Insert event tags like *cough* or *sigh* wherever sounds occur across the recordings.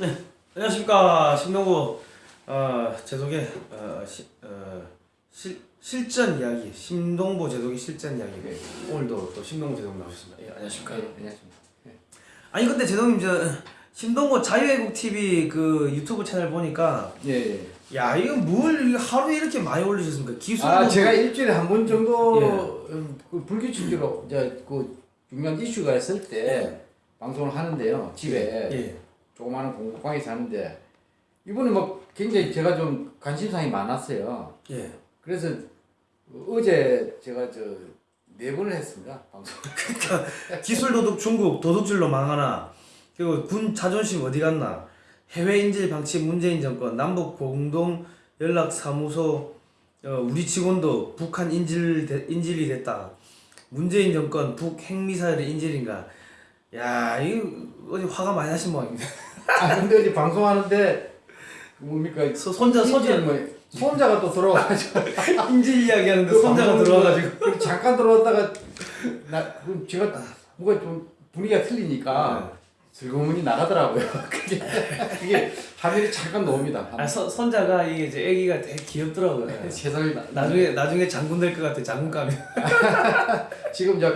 네, 안녕하십니까 신동구 어, 제독의 어, 시, 어, 실, 실전 이야기 신동보 제독의 실전 이야기 네. 오늘도 또 신동보 제독 나오셨습니다. 예, 안녕하십니까. 네, 안녕하십니까. 아니 근데 제독님 저 신동보 자유애국 TV 그 유튜브 채널 보니까 예, 예. 야 이거 뭘 하루에 이렇게 많이 올리셨습니까? 기술 아, 제가 일주일에 한 번 정도 예. 음, 그 불규칙적으로 이제 그 중요한 이슈가 있을 때 방송을 하는데요. 집에 예. 조그마한 공부방에서 하는데 이번에 뭐 굉장히 제가 좀 관심사이 많았어요. 예. 그래서 어제 제가 저 네 번을 했습니다. 방송. *laughs* 기술 도둑 중국 도둑질로 망하나 그리고 군 자존심 어디 갔나 해외 인질 방치 문재인 정권 남북 공동 연락 사무소 어, 우리 직원도 북한 인질 대- 인질이 됐다 문재인 정권 북 핵미사일의 인질인가 야 이거 어디 화가 많이 나신 모양입니다 *laughs* 아 근데 어제 방송하는데 뭡니까? 소- 손자 손자 뭐 손자가 또 들어와가지고 *laughs* 인질 이야기하는데 그 손자가 들어와가지고 그 잠깐 들어왔다가 나 그럼 제가 뭔가 좀 분위기가 틀리니까 슬그머니 나가더라고요. *laughs* 그게 그게 화면이 잠깐 나옵니다. 아 서, 손자가 이게 이제 애기가 되게 귀엽더라고요 세상에 나, 나중에 나중에 장군 될 것 같아 장군감이 *laughs* 지금 저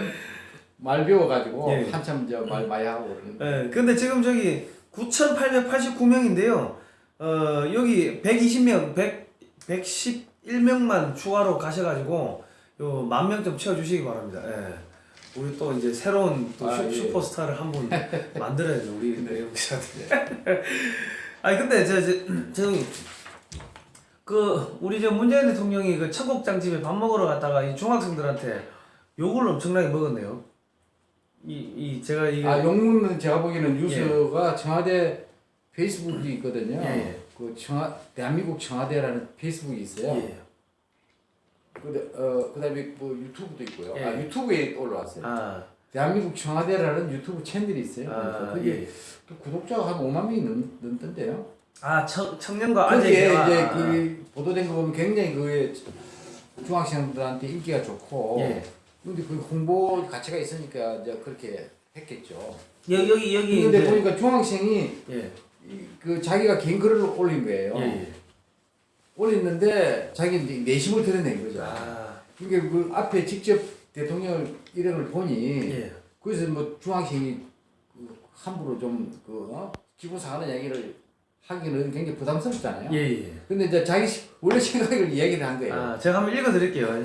말 배워가지고 예. 한참 저말 많이 하고 예, 근데 지금 저기 9,889명인데요. 어, 여기 120명, 100, 111명만 추가로 가셔가지고 요 만 명 좀 채워주시기 바랍니다. 예. 우리 또 이제 새로운 또 아, 슈, 예. 슈퍼스타를 한 분 만들어야죠 우리 내용 기자들. *laughs* 아니 근데 저, 저, 저, 그 우리 저 문재인 대통령이 그 청국장 집에 밥 먹으러 갔다가 이 중학생들한테 욕을 엄청나게 먹었네요. 이, 이 제가 이게 아 영문은 제가 보기에는 뉴스가 청와대 페이스북이 있거든요. 예, 예. 그 청와 대한민국 청와대라는 페이스북이 있어요. 예. 그, 어, 그다음에 뭐 유튜브도 있고요. 예. 아 유튜브에 올라왔어요. 아, 대한민국 청와대라는 유튜브 채널이 있어요. 아, 그게 예. 또 구독자가 한 5만 명이 넘, 넘던데요. 아 청, 청년과 아재 거기에 대화. 이제 그 보도된 거 보면 굉장히 그 중학생들한테 인기가 좋고 예. 근데 그 홍보 가치가 있으니까 이제 그렇게 했겠죠. 여기 여기 여기 근데 이제- 보니까 중학생이 예. 이- 그 자기가 개인 글을 올린 거예요. 예. 예. 올렸는데 자기 내심을 드러낸 거죠. 아, 그러니까 그 앞에 직접 대통령 일행을 보니 예. 그래서 뭐 중학생이 그 함부로 좀그 어? 기분 상하는 얘기를 하기는 굉장히 부담스럽잖아요. 예, 예. 근데 이제 자기 시- 원래 생각을 이야기를 한 거예요. 아, 제가 한번 읽어드릴게요.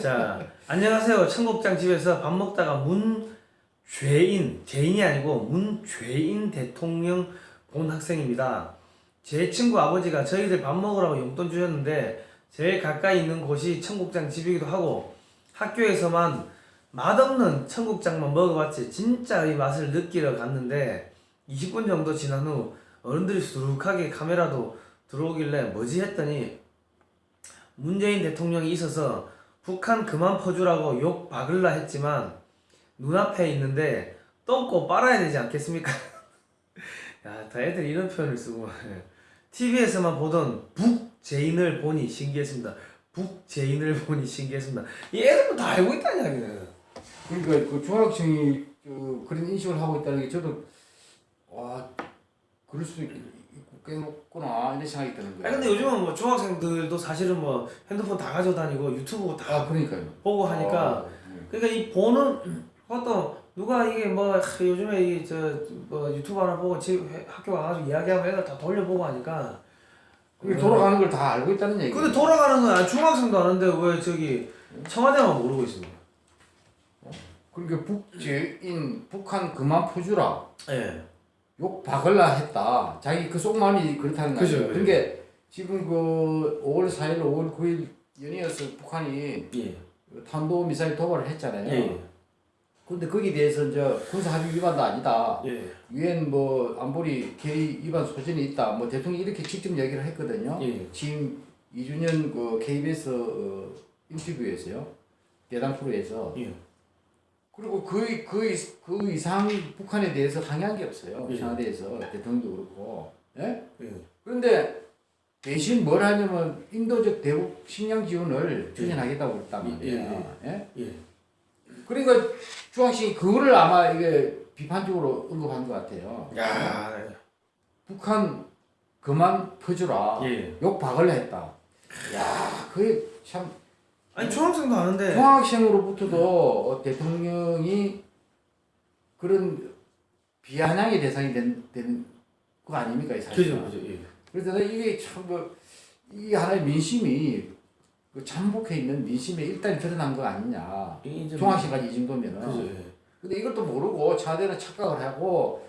자, 안녕하세요. 청국장 집에서 밥 먹다가 문죄인, 죄인이 아니고 문죄인 대통령 본 학생입니다. 제 친구 아버지가 저희들 밥 먹으라고 용돈 주셨는데 제일 가까이 있는 곳이 청국장 집이기도 하고 학교에서만 맛없는 청국장만 먹어봤지 진짜 이 맛을 느끼러 갔는데 20분 정도 지난 후 어른들이 수룩하게 카메라도 들어오길래 뭐지 했더니 문재인 대통령이 있어서 북한 그만 퍼주라고 욕 박을라 했지만 눈앞에 있는데 똥꼬 빨아야 되지 않겠습니까? *laughs* 야, 다 애들이 이런 표현을 쓰고 TV에서만 보던 북제인을 보니 신기했습니다. 북제인을 보니 신기했습니다. 이 애들은 다 알고 있다는 이야기는. 그러니까 그 중학생이 그 그런 인식을 하고 있다는 게 저도 와 그럴 수도 있겠구나 이런 생각이 드는 거예요. 아니 근데 요즘은 뭐 중학생들도 사실은 뭐 핸드폰 다 가지고 다니고 유튜브 다아 그러니까요. 보고 하니까 아, 네. 그러니까 이 보는 것도 누가 이게 뭐 하, 요즘에 이저뭐 유튜브 하나 보고 집 회- 학교 가가지고 이야기하고 애들 다 돌려보고 하니까 그게 돌아가는 걸 다 알고 있다는 얘기. 근데 돌아가는 건 중학생도 아는데 왜 저기 청와대만 모르고 있습니까? 그러니까 북제인 북한 그만 퍼주라 예. 욕 박을라 했다. 자기 그 속마음이 그렇다는 거죠. 그죠. 그러니까 지금 그 5월 4일, 5월 9일 연이어서 북한이 예. 탄도 미사일 도발을 했잖아요. 예. 근데 거기에 대해서 이제 군사 합의 위반도 아니다. 예. 유엔 뭐 안보리 개의 위반 소진이 있다. 뭐 대통령이 이렇게 직접 얘기를 했거든요. 예. 지금 이준현 그 KBS 어, 인터뷰에서요. 대담 프로에서 예. 그리고 그, 그, 이- 그 이상 북한에 대해서 항의한 게 없어요. 예. 청와대에서 대통령도 그렇고. 예? 예. 그런데 대신 뭘 하냐면 인도적 대북 식량 지원을 추진하겠다고 그랬단 말이에요. 예, 예? 예. 그러니까 중학생이 그거를 아마 이게 비판적으로 언급한 것 같아요. 야. 북한 그만 퍼주라 예. 욕 박을래 했다. 야, 그게 참 아니 초등학생도 아는데. 중학생으로부터도 대통령이 그런 비아냥의 대상이 된, 되는 거 아닙니까, 이 사실. 그죠 그죠. 예. 그래서 이게 참 그, 이 하나의 민심이 그 잠복해 있는 민심에 일단 드러난 거 아니냐. 중학생까지 이 정도면은. 그죠. 예. 근데 이것도 모르고 차대는 착각을 하고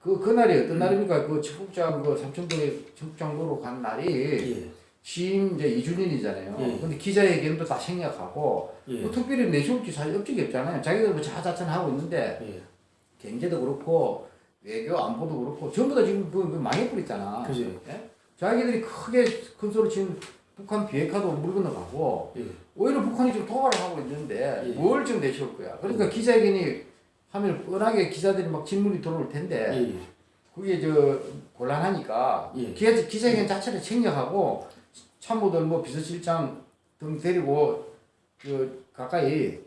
그 그날이 음. 어떤 날입니까? 그 청국장 그 삼천동에 청국장로로 간 날이 예. 취임 이제 2주년이잖아요. 예. 근데 기자회견도 다 생략하고 예. 뭐 특별히 내세울지 사실 업적이 없잖아요. 자기들 뭐 자자찬 하고 있는데 예. 경제도 그렇고 외교 안보도 그렇고 전부 다 지금 그, 그 망해버렸잖아. 그죠. 예? 자기들이 크게 큰 소리 치는 북한 비핵화도 물 건너가고 예. 오히려 북한이 지금 도발을 하고 있는데 예. 뭘 지금 내세울 거야. 그러니까 기자회견이 하면 뻔하게 기자들이 막 질문이 들어올 텐데 예. 그게 저 곤란하니까 예. 기자, 기자회견 자체를 챙겨하고 참모들 뭐 비서실장 등 데리고 그 가까이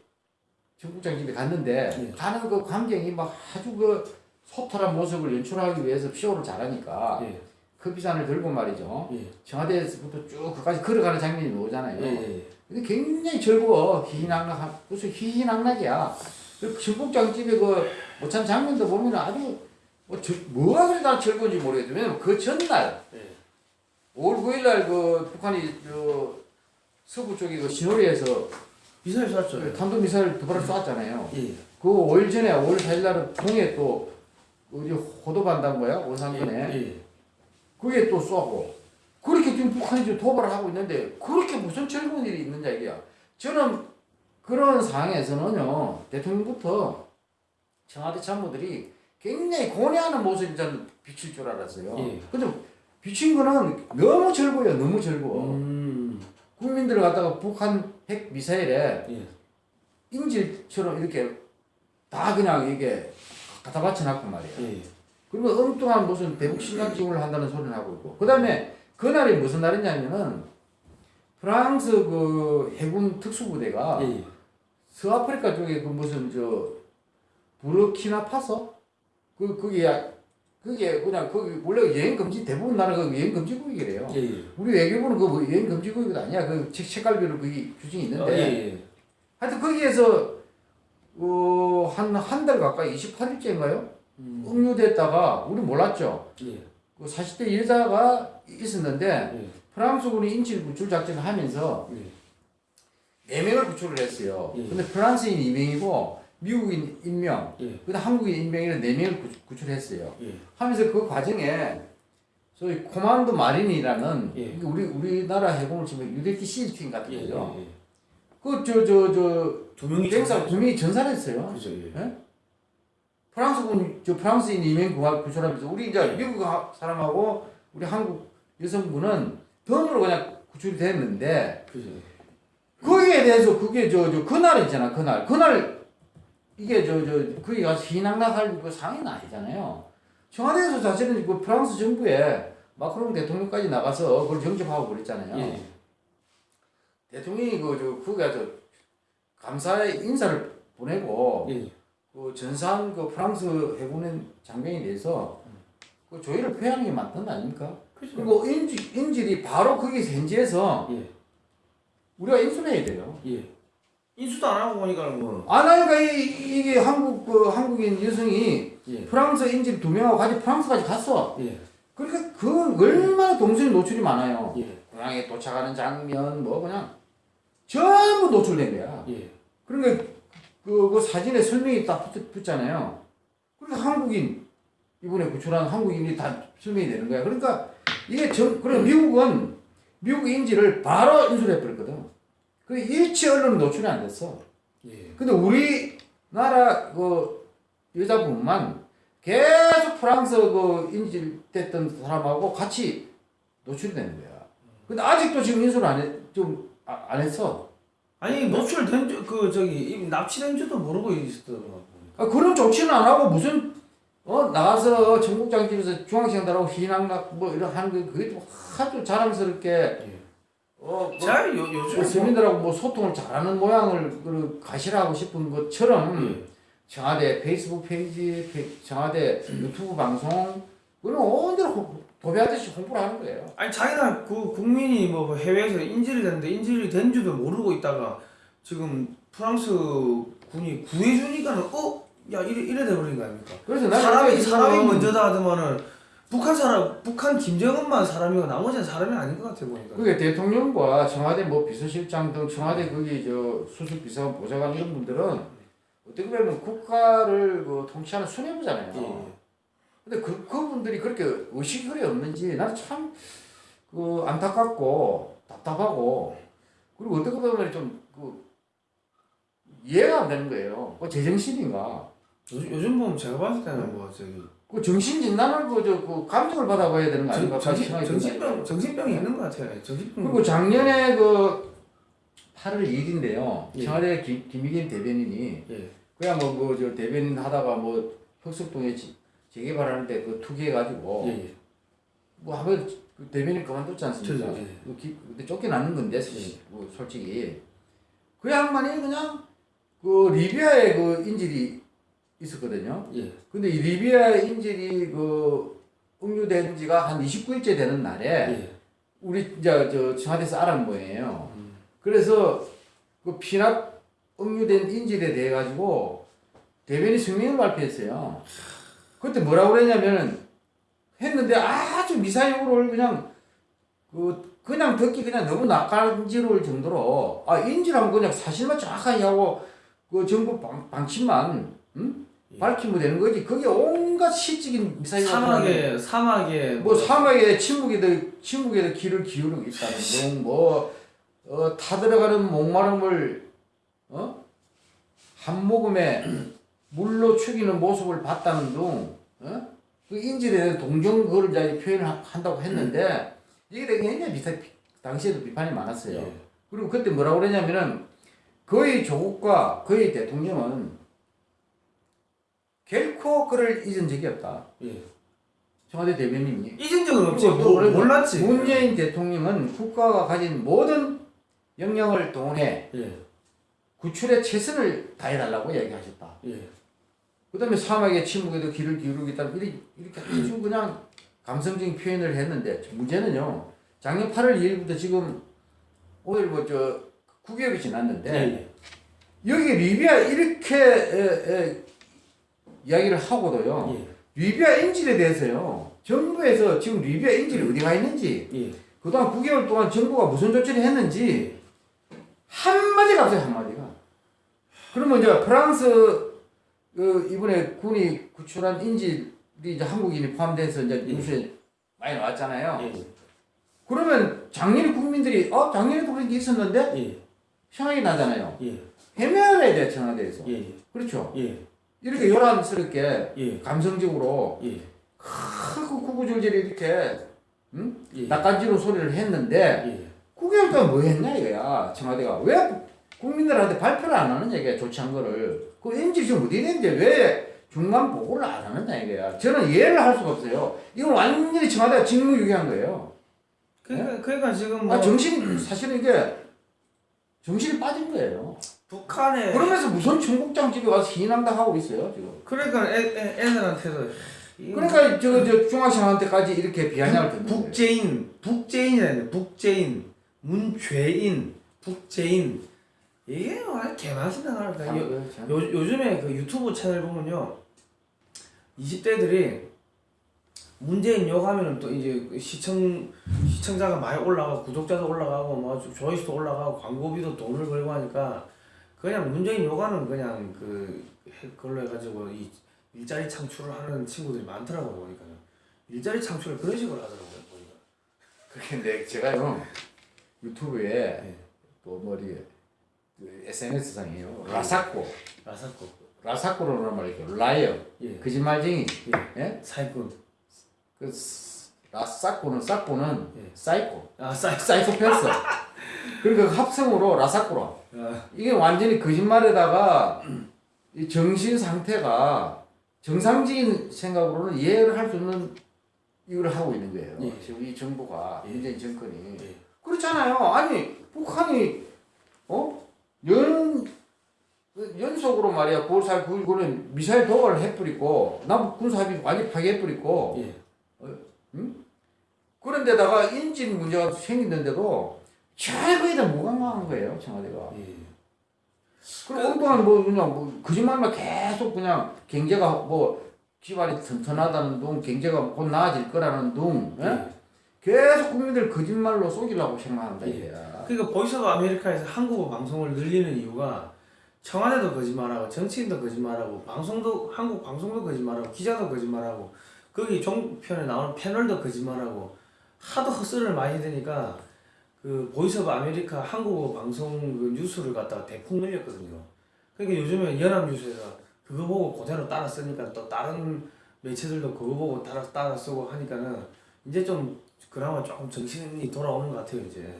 청국장 집에 갔는데 예. 가는 그 광경이 막 아주 그 소탈한 모습을 연출하기 위해서 쇼를 잘하니까 예. 커피잔을 들고 말이죠. 예. 청와대에서부터 쭉 그까지 걸어가는 장면이 나오잖아요. 예. 예. 근데 굉장히 즐거워. 희희낙낙한, 무슨 희희낙낙이야. 그 청국장 집에 그 장면도 보면 아주 뭐 저, 뭐가 그리 다 즐거운지. 왜냐면 그 전날 예. 5월 9일날 그 북한이 저 서부 쪽에 그 신호리에서 미사일 쐈죠. 그 탄도 미사일 두 발을 쐈잖아요. 예. 그 5일 전에 5월 4일날은 통에 또 어디 호도반단 거야? 오산군에. 예. 그게 또 쏘고 그렇게 지금 북한이 지금 도발을 하고 있는데 그렇게 무슨 즐거운 일이 있느냐 이게야. 저는 그런 상황에서는요 대통령부터 청와대 참모들이 굉장히 고뇌하는 모습이 저는 비칠 줄 알았어요. 예. 근데 비친 거는 너무 즐거워요. 너무 즐거워. 음. 국민들을 갖다가 북한 핵 미사일에 예. 인질처럼 이렇게 다 그냥 이게 갖다 바쳐놨단 말이에요. 예. 그리고 엉뚱한 무슨 대북 신강증을 한다는 소리를 하고 있고 그 다음에 그날이 무슨 날이냐면은 프랑스 그 해군 특수부대가 예. 서아프리카 쪽에 그 무슨 저 부르키나 파소 그 그게 그게 그냥 거기 원래 여행 금지 대부분 나라가 여행 금지국이래요. 예. 예. 우리 외교부는 그 여행 금지국이 아니야. 그 책, 책갈비로 그게 규정이 있는데 어, 예. 예. 하여튼 거기에서 어, 어한한 달 가까이 28일째인가요? 음. 응유됐다가 우리 몰랐죠. 예. 그 40대 여자가 있었는데 예. 프랑스군이 인질 구출 작전을 하면서 예. 4명을 구출을 했어요. 예. 근데 프랑스인 2명이고 미국인 1명, 예. 그다음 한국인 1명이라 4명을 구, 구출했어요. 예. 하면서 그 과정에 소위 코만도 마린이라는 예. 우리 우리나라 해군을 치면 UDT 실팀 같은 예. 거죠. 예. 그저 저 저두 명이 갱사 두 명이 전사했어요. 그죠. 예. 프랑스군 저 프랑스인 2명 구할 구출하면서 우리 이제 미국 하- 사람하고 우리 한국 여성분은 덤으로 그냥 구출이 됐는데 그죠. 거기에 대해서 그게 저 저 그날 있잖아 그날 그날 이게 저 저 거기 가서 희낙낙할 그 상황이 아니잖아요. 청와대에서 사실은 그 프랑스 정부에 마크롱 대통령까지 나가서 그걸 영접하고 그랬잖아요. 예. 대통령이 그 저 거기 가서 감사의 인사를 보내고 예. 그 전산 그 프랑스 해군의 장병에 대해서 그 조의를 표하는 게 맞던 거 아닙니까? 그죠. 그리고 인질, 인질이 바로 거기 현지에서 예. 우리가 인수해야 돼요. 예. 인수도 안 하고 보니까는 뭐. 안 하니까 이, 이게 한국 그 한국인 여성이 예. 프랑스 인질 두 명하고 같이 프랑스까지 갔어. 예. 그러니까 그 얼마나 동선이 노출이 많아요. 예. 공항에 도착하는 장면 뭐 그냥 전부 노출된 거야. 예. 그러니까 그, 그 사진에 설명이 딱 붙, 붙잖아요. 그러니까 한국인 이번에 구출한 한국인이 다 설명이 되는 거야. 그러니까 이게 전 그래 미국은 미국 인지를 바로 인수해 버렸거든. 그 일치 언론 노출이 안 됐어. 예. 근데 우리나라 그 여자분만 계속 프랑스 그 인질됐던 사람하고 같이 노출이 되는 거야. 근데 아직도 지금 인수를 안 해, 좀안 안 했어. 아니 노출된 줄, 그 저기 이 납치된 줄도 모르고 있었더라고. 아, 그런 조치는 안 하고 무슨 어 나가서 청국장 집에서 중학생들하고 희희낙락 뭐 이런 하는 게 그게 또 아주 자랑스럽게 예. 어 뭐, 자 요, 뭐 요즘 시민들하고 뭐 소통을 잘하는 모양을 그 과시하고 싶은 것처럼 예. 청와대 페이스북 페이지, 페- 청와대 유튜브 방송, 그는 온대로 호- 도배하듯이 홍보를 하는 거예요. 아니 자기나 그 국민이 뭐 해외에서 인질이 됐는데 인질이 된 줄도 모르고 있다가 지금 프랑스 군이 구해주니까는 어? 야 이래 이래 돼버린 거 아닙니까? 그래서 사람이 사람이 먼저다 하더만은 북한 사람 북한 김정은만 사람이고 나머지는 사람이 아닌 것 같아 보니까. 그게 대통령과 청와대 뭐 비서실장 등 청와대 거기 저 수석 비서관 보좌관 이런 분들은 어떻게 보면 국가를 그 통치하는 수뇌부잖아요. 예. 근데 그 그분들이 그렇게 의식이 그리 없는지 나는 참 그 안타깝고 답답하고 그리고 어떻게 보면 좀그 이해가 안 되는 거예요. 그 제정신인가? 요즘, 요즘 보면 제가 봤을 때는 뭐 저기 그 정신 진단을 그저 그 감정을 받아봐야 되는 거 아닌가? 정, 정신 정신병. 정신병이 있는 것 같아요. 정신병. 그리고 작년에 그 8월 2일인데요. 예. 청와대 김, 김의겸 대변인이 예. 그냥 뭐그저 대변인 하다가 뭐 흑석동에 지- 재개발하는데 그 투기해가지고 예. 예. 뭐 하면 그 대변인 그만뒀지 않습니까? 예. 그 기- 그때 쫓겨났는 건데 뭐 솔직히 그 양반이 그냥 그 리비아에 그 인질이 있었거든요. 예. 근데 이 리비아 인질이 그 응유된 지가 한 29일째 되는 날에 예. 우리 이제 저 청와대에서 알은 거예요. 음. 그래서 그 피납 응유된 인질에 대해 가지고 대변인 성명을 발표했어요. 그때 뭐라고 그랬냐면 했는데 아주 미사용으로 그냥 그 그냥 듣기 그냥 너무 낯간지러울 정도로 아 인질하면 그냥 사실만 정확하게 하고 그 정부 방, 방침만 음? 예. 밝히면 되는 거지 그게 온갖 시적인 미사용 사막에 사막에 뭐 사막에 침묵에도 침묵에도 귀를 기울이고 있다는 등, 뭐 어, 타들어가는 목마름을 어? 한 모금에 물로 죽이는 모습을 봤다는 등, 어? 그 인질에 동정 그걸 이제 표현을 하- 한다고 했는데 이게 되게 굉장히 비슷 당시에도 비판이 많았어요. 예. 그리고 그때 뭐라고 그랬냐면은 거의 조국과 거의 대통령은 결코 그를 잊은 적이 없다. 예. 청와대 대변인이 잊은 적은 없지. 뭐, 몰랐지. 문재인 대통령은 국가가 가진 모든 역량을 동원해 예. 구출에 최선을 다해달라고 얘기하셨다. 예. 그 다음에 사막의 침묵에도 귀를 기울이겠다. 이렇게, 이렇게 아주 그냥 감성적인 표현을 했는데 문제는요. 작년 8월 2일부터 지금 오늘 뭐저 9개월이 지났는데 예. 여기 리비아 이렇게 에, 에, 이야기를 하고도요. 예. 리비아 인질에 대해서요. 정부에서 지금 리비아 인질이 어디 가 있는지 예. 그동안 9개월 동안 정부가 무슨 조치를 했는지 한마디가 없어요 한마디가 그러면 이제 프랑스 그 이번에 군이 구출한 인질이 이제 한국인이 포함돼서 이제 예. 뉴스에 많이 나왔잖아요 예. 그러면 작년에 국민들이 어 작년에도 그런 게 있었는데 예. 생각이 나잖아요 예. 해명을 해야 돼 청와대에서 예. 그렇죠 예. 이렇게 요란스럽게 예. 감성적으로 예. 크고 구구절절히 이렇게 응? 예. 낯간지러운 소리를 했는데 예. 9개월 동안 뭐 했냐 이거야 청와대가 왜 국민들한테 발표를 안 하느냐 이게 조치한 거를 그 인질 지금 어디 있는데 왜 중간 보고를 안 하느냐 이거야 저는 이해를 할 수가 없어요 이건 완전히 청와대가 직무유기한 거예요 그러니까 그러니까 지금 뭐 아 정신 사실은 이게 정신이 빠진 거예요 북한에 그러면서 무슨 청국장 집에 와서 희난다 하고 있어요 지금? 그러니까 애, 애, 애들한테도 그러니까 저, 저 중학생한테까지 이렇게 비아냥을 듣는 거예요. 북제인 북제인이라는 북제인 문죄인 북제인. 이게 완전 개맛이 요. 요, 요즘에 그 유튜브 채널 보면요. 20대들이 문재인 욕하면은 또 이제 그 시청 시청자가 많이 올라가고 구독자도 올라가고 뭐 조회수도 올라가고 광고비도 돈을 벌고 하니까 그냥 문재인 욕하는 그냥 그 해- 그걸로 해가지고 이 일자리 창출을 하는 친구들이 많더라고 보니까 일자리 창출을 그런 식으로 하더라고요 보니까. 그게 내 제가요 유튜브에 네. 또 머리 그 SNS 상이에요. 라사코. 라사코. 라사코로는 말이죠. liar 예, 거짓말쟁이. 예. 예? 사이꾼 그 스- 라사코는 사코는 예. 사이코. 아 사이 사이코 패스 *laughs* 그러니까 그 합성으로 아, 이게 완전히 거짓말에다가 이 정신 상태가 정상적인 생각으로는 이해를 할 수 없는 이걸 하고 있는 거예요. 예. 지금 이 정부가 예. 문재인 정권이 예. 그렇잖아요. 아니 북한이 어? 연 연속으로 말이야 9월 4일 9일 9일 미사일 도발을 해버리고 남북 군사합의 완전 파괴해버리고 예. 그런데다가 인질 문제가 생기는데도 전혀 거의 다 무관망한 거예요 청와대가. 예. 그럼 엉뚱한 뭐 그냥 뭐 거짓말만 계속 그냥 경제가 뭐 기반이 튼튼하다는 둥 경제가 곧 나아질 거라는 둥 예? 예. 계속 국민들 거짓말로 속이려고 생각한다 예. 이거야. 그러니까 Voice of America에서 한국어 방송을 늘리는 이유가 청와대도 거짓말하고 정치인도 거짓말하고 방송도 한국 방송도 거짓말하고 기자도 거짓말하고 거기 종편에 나오는 패널도 거짓말하고 하도 헛소리를 많이 되니까 그 Voice of America 한국어 방송 그 뉴스를 갖다가 대폭 늘렸거든요. 그러니까 요즘에 연합뉴스에서 그거 보고 그대로 따라 쓰니까 또 다른 매체들도 그거 보고 따라 따라 쓰고 하니까는 이제 좀 그나마 조금 정신이 돌아오는 것 같아요 이제.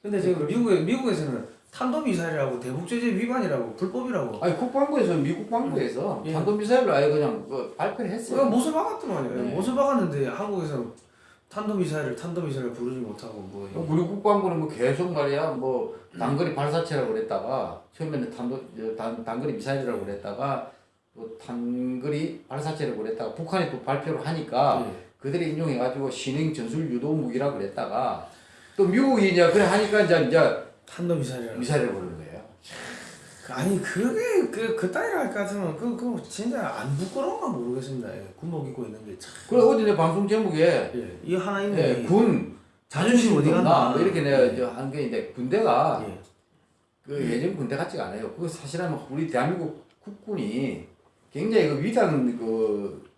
근데 지금 미국에 미국에서는 탄도 미사일이라고 대북 제재 위반이라고 불법이라고. 아니 국방부에서 미국 방부에서 예. 탄도미사일로 아예 그냥 그 발표를 했어요. 못을 박았더만요. 네. 못을 박았는데 한국에서 탄도 미사일을 탄도 미사일을 부르지 못하고 뭐. 우리 국방부는 뭐 계속 말이야 뭐 단거리 발사체라고 그랬다가 처음에는 탄도 저 단, 단거리 미사일이라고 그랬다가 또 단거리 발사체라고 그랬다가 북한이 또 발표를 하니까 예. 그들이 인용해 가지고 신행 전술 유도 무기라고 그랬다가 또 미국이 이제 그래 하니까 이제 이제 탄도 미사일이라고. 미사일을 부르는 거예요. 아니 그게 그 그 따위로 할 것 같으면 그, 그 진짜 안 부끄러운가 모르겠습니다. 예. 군복 입고 있는 게 참. 그래 어디 내 방송 제목에 예. 이 하나 있네. 예, 군 자존심 어디? 뭐 이렇게 내가 이제 한게 있는데 군대가 예. 그 예전 군대 같지가 않아요. 그거 사실은 우리 대한민국 국군이 굉장히 그 위대한 그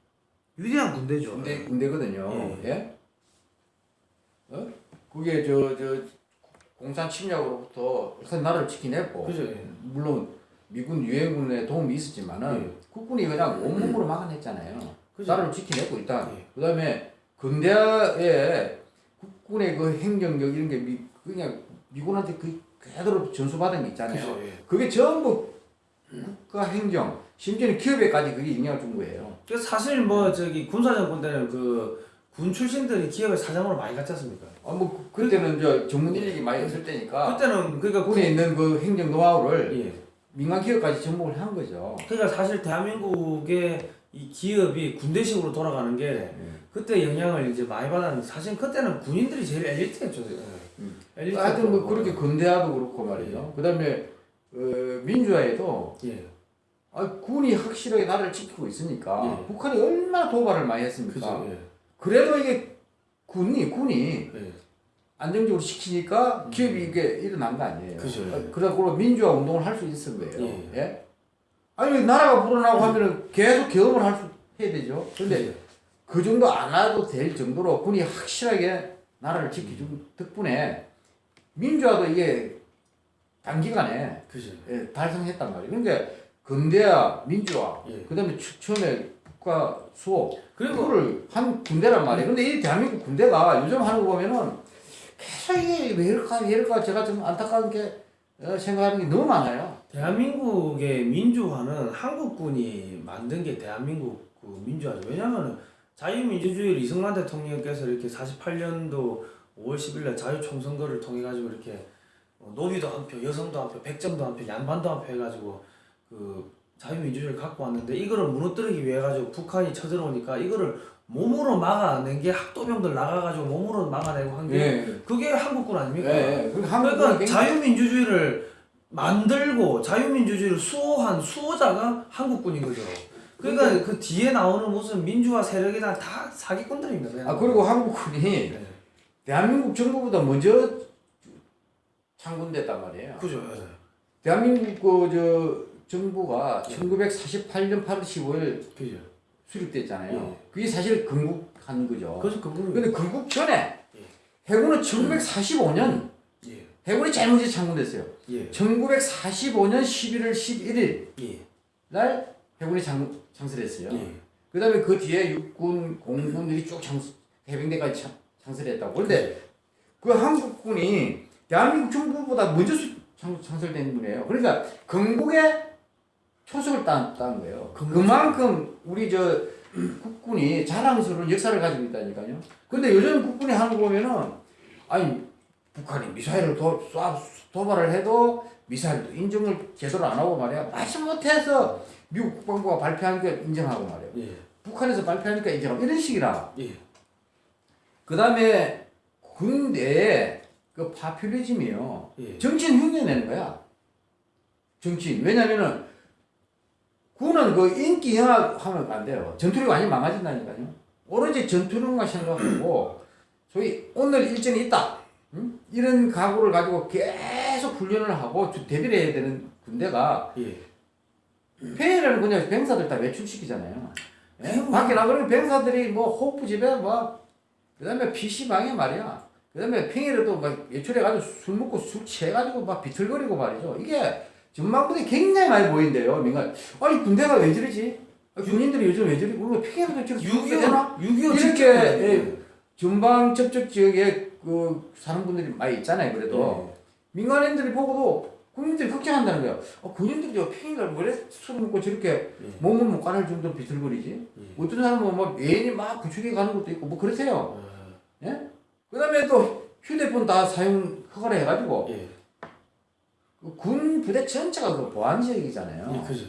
위대한 군대죠. 군대 군대거든요. 예. 예? 어? 그게 저 저 공산 침략으로부터 우선 나라를 지키냈고 그죠. 예. 물론 미군 유엔군의 도움이 있었지만은 예. 국군이 그냥 온몸으로 막아냈잖아요. 나라를 지키냈고 일단 예. 그다음에 근대에 국군의 그 행정력 이런 게 미, 그냥 미군한테 그 그대로 전수받은 게 있잖아요. 예. 그게 전부 국가 행정 심지어는 기업에까지 그게 영향을 준 거예요. 그 사실 뭐 저기 군사정 군대는 그 군 출신들이 기업의 사장으로 많이 갔지 않습니까? 아, 뭐 그, 때는 저 전문 인력이 많이 없을 때니까 그때는 그러니까 군에 있는 그 행정 노하우를 예. 민간 기업까지 접목을 한 거죠. 그러니까 사실 대한민국의 이 기업이 군대식으로 돌아가는 게 그때 영향을 이제 많이 받았는데 사실 그때는 군인들이 제일 엘리트였죠. 예. 음. 엘리트. 하여튼 뭐 그렇게 근대화도 그렇고 말이죠. 그다음에 어, 민주화에도 예. 아, 군이 확실하게 나라를 지키고 있으니까 예. 북한이 얼마나 도발을 많이 했습니까? 그죠. 예. 그래도 이게 군이 군이 예. 안정적으로 시키니까 기업이 이게 일어난 거 아니에요. 그죠. 어, 그래갖고 민주화 운동을 할 수 있은 거예요. 예. 예? 아니 나라가 불어나고 하면은 계속 경험을 할 수 해야 되죠. 근데 그죠. 그 정도 안 해도 될 정도로 군이 확실하게 나라를 지켜준 덕분에 민주화도 이게 단기간에 그죠. 예, 달성했단 말이에요. 그러니까 근대화, 민주화, 예. 그 다음에 추- 처음에 국가 수호 그리고 그거를 한 군대란 말이에요. 근데 이 대한민국 군대가 요즘 하는 거 보면은 계속 이게 왜 이럴까 왜 이럴까 제가 좀 안타까운 게 어, 생각하는 게 너무 많아요. 대한민국의 민주화는 한국군이 만든 게 대한민국 그 민주화죠. 왜냐하면 자유민주주의를 이승만 대통령께서 이렇게 48년도 5월 10일 날 자유총선거를 통해 가지고 이렇게 어, 노비도 한 표, 여성도 한 표, 백정도 한 표, 양반도 한 표 해가지고 그 자유민주주의를 갖고 왔는데 이거를 무너뜨리기 위해 가지고 북한이 쳐들어오니까 이거를 몸으로 막아낸 게 학도병들 나가가지고 몸으로 막아내고 한게 예. 그게 한국군 아닙니까? 예. 그 그러니까 굉장히- 자유민주주의를 만들고 자유민주주의를 수호한 수호자가 한국군인 거죠. 그러니까 그 뒤에 나오는 무슨 민주화 세력이나 다 사기꾼들입니다. 아 그리고 한국군이 네. 대한민국 정부보다 먼저 창군됐단 말이에요. 그죠. 예. 대한민국 그저 정부가 예. 1948년 8월 15일 그죠. 수립됐잖아요. 예. 그게 사실 건국한 거죠. 그래서 그분 근데 건국 전에 예. 해군은 1945년 예. 해군이 제일 먼저 창군됐어요. 예. 1945년 11월 11일 예. 날 해군이 장, 창설했어요. 예. 그 다음에 그 뒤에 육군, 공군들이 쭉 창, 해병대까지 창, 창설했다고. 그런데 그 한국군이 대한민국 정부보다 먼저 수, 창, 창설된 분이에요. 그러니까 건국에 초석을 딴, 딴 거예요. 그만큼 우리 저 국군이 자랑스러운 역사를 가지고 있다니까요. 근데 요즘 국군이 하는 거 보면은 아니 북한이 미사일을 도, 쏴, 도발을 해도 미사일도 인정을 제대로 안 하고 말이야. 마치 못해서 미국 국방부가 발표한 게 인정하고 말이야. 예. 북한에서 발표하니까 인정하고 이런 식이라. 예. 그 다음에 군대의 그 파퓰리즘이요. 예. 정치인 흉내 내는 거야. 정치인. 왜냐면은 군은 그 인기 영합하면 안 돼요. 전투력이 완전 망가진다니까요. 오로지 전투력만 생각하고 소위 오늘 일정이 있다. 응? 이런 각오를 가지고 계속 훈련을 하고 주- 대비를 해야 되는 군대가 예. 폐해라는 그냥 병사들 다 외출시키잖아요. 예? 밖에 나가면 병사들이 뭐 호프집에 뭐 그다음에 PC방에 말이야. 그다음에 팽이를 또막 외출해가지고 술 먹고 술 취해가지고 막 비틀거리고 말이죠. 이게 전망부들이 굉장히 많이 보인대요. 민간. 아니 군대가 왜 저러지? 아니, 군인들이 요즘 왜 저러지? 우리가 팽이라도 저렇게 죽게 되나? 6.25 6.25 이렇게 예. 예, 전방 접촉 지역에 그 사는 분들이 많이 있잖아요. 그래도 민간인들이 보고도 국민들이 걱정한다는 거야. 어, 군인들이 저 팽이가 왜술 먹고 저렇게 예. 몸을 못 가눌 정도로 비틀거리지? 예. 어떤 사람은 뭐 애인이 막 구축해 가는 것도 있고 뭐 그렇대요. 어, 그 다음에 또 휴대폰 다 사용 허가를 해가지고 예. 그 군 부대 전체가 그 보안 지역이잖아요. 예, 그죠.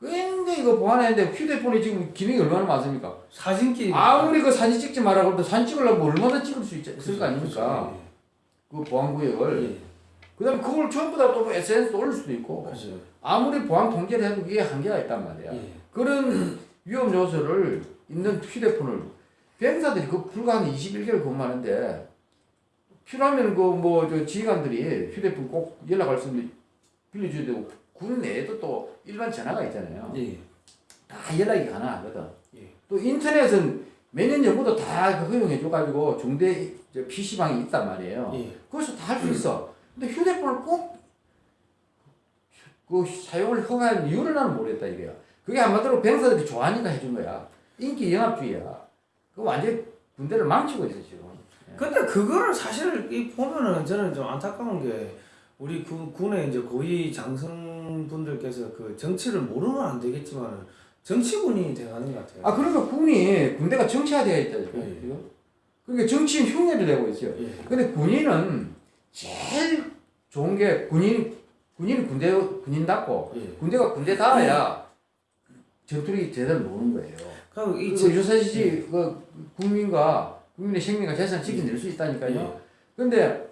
굉장히 그 보안했는데 휴대폰이 지금 기능이 얼마나 많습니까? 사진기 아무리 그 사진 찍지 마라 그래도 사진 찍으려면 얼마나 찍을 수 있, 있을 거 아닙니까? 그 보안 구역을. 예. 그 다음에 그걸 전부 다 또 SNS에 올릴 수도 있고 그죠. 아무리 보안 통제를 해도 이게 한계가 있단 말이야. 예. 그런 위험 요소를 있는 휴대폰을 병사들이 그 불과 한 21개월 근무하는데 필요하면 그 뭐 저 지휘관들이 휴대폰 꼭 연락할 수 있는 빌려줘야 되고 군 내에도 또 일반 전화가 있잖아요. 예. 다 연락이 가능하거든. 예. 또 인터넷은 몇 년 전부터 다그 허용해줘가지고 중대 저 PC방이 있단 말이에요. 예. 거기서 다 할 수 있어. 근데 휴대폰을 꼭 그 사용을 허가한 이유를 나는 모르겠다 이거야. 그게 한마디로 병사들이 좋아하니까 해준 거야. 인기 영합주의야. 그 완전 군대를 망치고 있어 지금. 근데 그거를 사실 이 보면은 저는 좀 안타까운 게 우리 그 군의 이제 고위 장성분들께서 그 정치를 모르면 안 되겠지만 정치군이 돼가는 것 같아요. 아 그러니까 군이 군대가 정치화되어 있다 지금. 예. 지금. 그러니까 정치인 흉내를 내고 있어요. 예. 근데 군인은 제일 좋은 게 군인 군인은 군대 군인답고 예. 군대가 군대다워야 전투력이 제대로 노는 거예요. 그리고 이그 제- 유사시지 그 국민과 국민의 생명과 재산 지켜낼 수 있다니까요. 예. 근데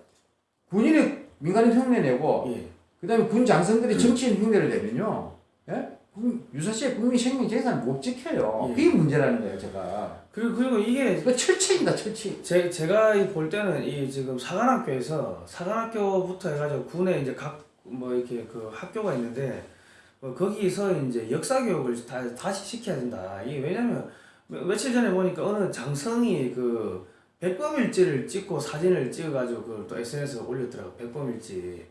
군인이 민간인 흉내 내고 예. 그다음에 군 장성들이 정치인 흉내를 내면요, 예? 국- 유사시에 국민 생명 재산을 못 지켜요. 예. 그게 문제라는 거예요, 제가. 그리고 그리고 이게 이거 철책이다, 철책. 제, 제가 이볼 때는 이 지금 사관학교에서 사관학교부터 해가지고 군에 이제 각 뭐 이렇게 그 학교가 있는데 뭐 거기서 이제 역사 교육을 다, 다시 시켜야 된다. 이게 왜냐면 며- 며칠 전에 보니까 어느 장성이 그 백범일지를 찍고 사진을 찍어가지고 그걸 또 SNS에 올렸더라고 백범일지.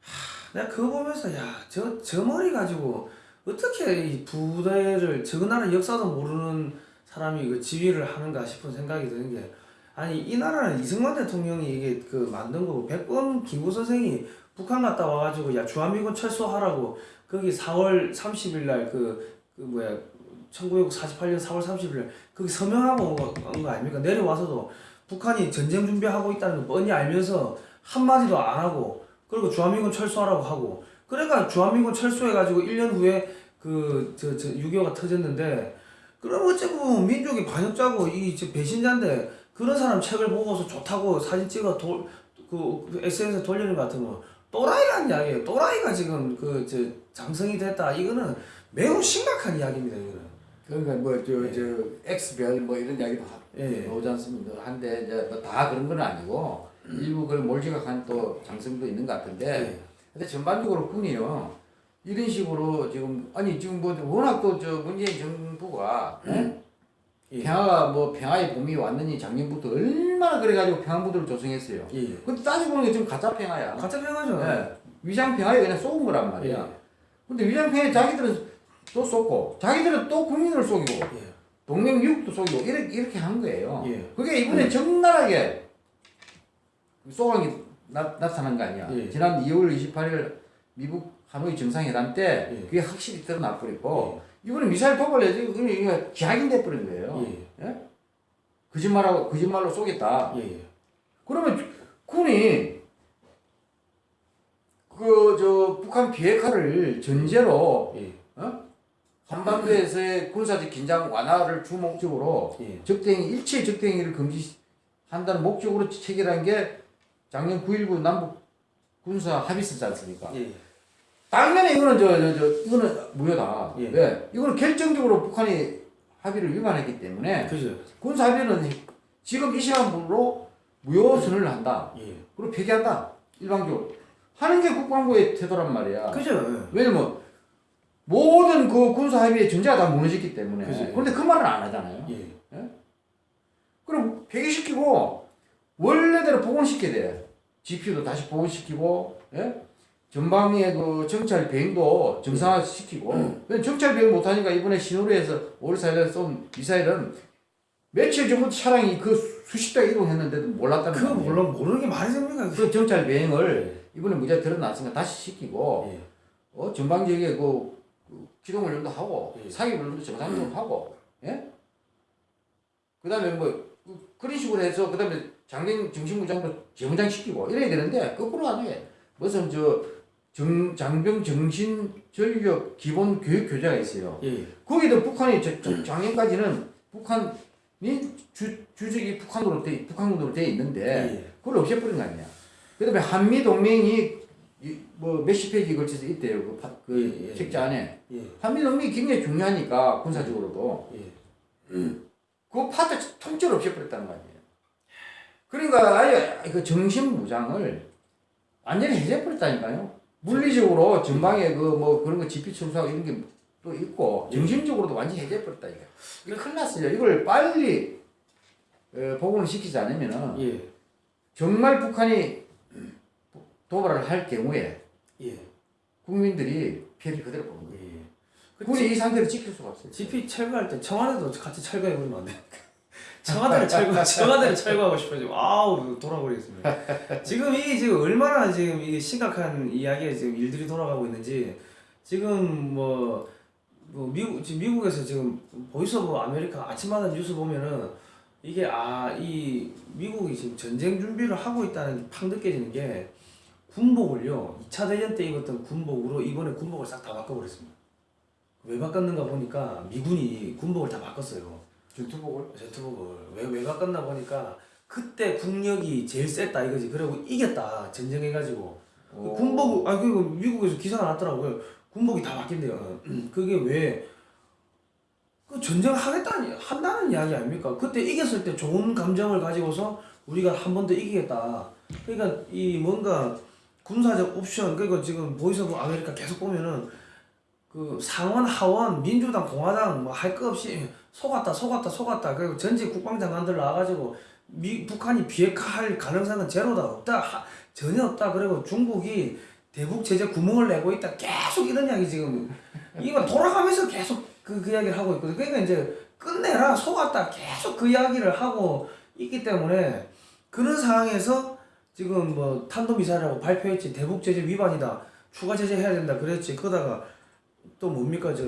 하, 내가 그거 보면서 야저저 머리 가지고 어떻게 이 부대를 저 나라 역사도 모르는 사람이 그 지휘를 하는가 싶은 생각이 드는 게 아니 이 나라는 이승만 대통령이 이게 그 만든 거고 백범 김구 선생이 북한 갔다 와가지고 야 주한미군 철수하라고 거기 4월 30일 날그 그 뭐야 1948년 4월 30일 날 거기 서명하고 온 거, 아닙니까 내려와서도 북한이 전쟁 준비하고 있다는 거 뻔히 알면서 한마디도 안 하고 그리고 주한미군 철수하라고 하고 그러니까 주한미군 철수해가지고 1년 후에 그 저 저 6.25가 터졌는데 그럼 어째고 민족이 반역자고 이저 배신자인데 그런 사람 책을 보고서 좋다고 사진 찍어 돌, 그 SNS에 돌리는 것 같으면 또라이라는 이야기예요. 또라이가 지금 그저 장성이 됐다. 이거는 매우 심각한 이야기입니다. 이거는. 그러니까 뭐저저 X별 뭐 이런 이야기도 하- 예. 나오지 않습니까? 한데 이제 뭐 다 그런 건 아니고 일부 그걸 몰지각한 또 장성도 있는 것 같은데 예. 근데 전반적으로 군이요 이런 식으로 지금 아니 지금 뭐 워낙 또 저 문재인 정부가 예? 예. 평화가 뭐 평화의 봄이 왔느니 작년부터 얼마나 그래가지고 평화무드를 조성했어요. 예. 근데 따지고 보니까 지금 가짜 평화야. 같은 평하죠. 예. 위장 평화에 그냥 쏘은 거란 말이야. 예. 근데 위장 평화에 자기들은 또 쏘고 자기들은 또 국민을 속이고 예. 동맹 미국도 속이고 이렇게 이렇게 한 거예요. 예. 그게 이번에 적나라하게 쏘강이 나, 나타난 거 아니야. 예. 지난 2월 28일 미국 하노이 정상회담 때 예. 그게 확실히 드러나 버리고 이번에 미사일 도발해서 이거 이거 기하인돼 버린 거예요. 예. 거짓말하고 거짓말로 쏘겠다. 예. 예. 그러면 군이 그 저 북한 비핵화를 전제로 예. 한반도에서의 군사적 긴장 완화를 주 목적으로 예. 적대행위 일체 적대행위를 금지 한다는 목적으로 체결한 게 작년 9.19 남북 군사 합의서지 않습니까? 예. 당연히 이거는 저, 저, 저 이거는 무효다. 예. 왜? 이거는 결정적으로 북한이 합의를 위반했기 때문에 그죠. 군사 합의는 지금 이 시간부로 무효 선언을 한다. 예. 그리고 폐기한다. 일방적으로 하는 게 국방부의 태도란 말이야. 그죠. 왜냐면 모든 그 군사 합의의 전제가 다 무너졌기 때문에. 그죠. 그런데 그 말은 안 하잖아요. 예. 그럼 폐기시키고 원래대로 복원시켜야 돼. GPU도 다시 복원시키고, 예? 전방의 그 정찰 비행도 정상화시키고. 왜냐면 정찰 비행 못하니까 이번에 신호리에서 5월 4일에 쏜 미사일은 며칠 전부터 차량이 그 수십 대 이동했는데도 몰랐다는 거예요. 물론 모르는 게 말이 됩니까? 그 정찰 비행을 이번에 무죄 드러났으니까 다시 시키고, 예. 어, 전방 지역에 그, 그 기동 훈련도 하고, 예. 사기 훈련도 정상적으로 하고, 예? 그 다음에 뭐, 그- 그런 식으로 해서, 그 다음에 장병 정신무장도 재무장 시키고, 이래야 되는데, 거꾸로 안 해. 무슨 저, 정, 장병 정신 전력 기본 교육 교재가 있어요. 예. 거기도 북한이 저, 저, 작년까지는 북한이 주, 주적이 북한으로 돼, 북한군으로 돼 있는데, 예. 그걸 없애버린 거 아니야. 그 다음에 한미 동맹이 이- 뭐 몇십 페이지 걸쳐서 있대요. 그, 파- 그 예, 예, 책자 안에. 예. 한미 동맹이 굉장히 중요하니까 군사적으로도 예. 그 파트 통째로 없애버렸다는 거 아니에요. 그러니까 아예 그 정신 무장을 완전히 해제해버렸다니까요. 물리적으로 전방에 그 뭐 그런 거 GP 철수하고 이런 게 또 있고 정신적으로도 완전히 해제해버렸다 이거. 이거 큰일 났어요. 이걸 빨리 어, 복원을 시키지 않으면은 예. 정말 북한이 도발을 할 경우에 예. 국민들이 피해를 그대로 보는 거예요. 예. 그 굳이 이 상태를 지킬 수가 없어요. GP 철거할 때 청와대도 같이 철거해 버리면 안 돼. *laughs* 청와대를 철거, 청와대를 철거하고 싶어요. 지금 아우 돌아버리겠습니다. *laughs* 지금 이게 지금 얼마나 지금 이게 심각한 이야기에 지금 일들이 돌아가고 있는지 지금 뭐, 뭐 미국 지금 미국에서 지금 Voice of America 아침마다 뉴스 보면은 이게 아 이 미국이 지금 전쟁 준비를 하고 있다는 게 팍 느껴지는 게 군복을요 2차 대전 때 입었던 군복으로 이번에 군복을 싹 다 바꿔버렸습니다. 왜 바꿨는가 보니까 미군이 군복을 다 바꿨어요. 전투복을 전투복을 왜, 왜 바꿨나 보니까 그때 국력이 제일 셌다 이거지. 그리고 이겼다 전쟁해가지고 그 군복 아 그리고 미국에서 기사가 났더라고요. 군복이 다 바뀐대요. *clears throat* 그게 왜? 그 전쟁을 하겠다는 한다는 이야기 아닙니까? 그때 이겼을 때 좋은 감정을 가지고서 우리가 한 번 더 이기겠다. 그러니까 이 뭔가 군사적 옵션 그리고 지금 Voice of America 계속 보면은 그 상원 하원 민주당 공화당 뭐할거 없이 속았다 속았다 속았다. 그리고 전직 국방장관들 나와가지고 미 북한이 비핵화할 가능성은 제로다 없다 하, 전혀 없다. 그리고 중국이 대북 제재 구멍을 내고 있다. 계속 이런 이야기 지금. 이거 돌아가면서 계속 그, 그 이야기를 하고 있거든. 그러니까 이제 끝내라 속았다. 계속 그 이야기를 하고 있기 때문에 그런 상황에서 지금 뭐 탄도미사일이라고 발표했지 대북 제재 위반이다 추가 제재 해야 된다 그랬지 그러다가 또 뭡니까 저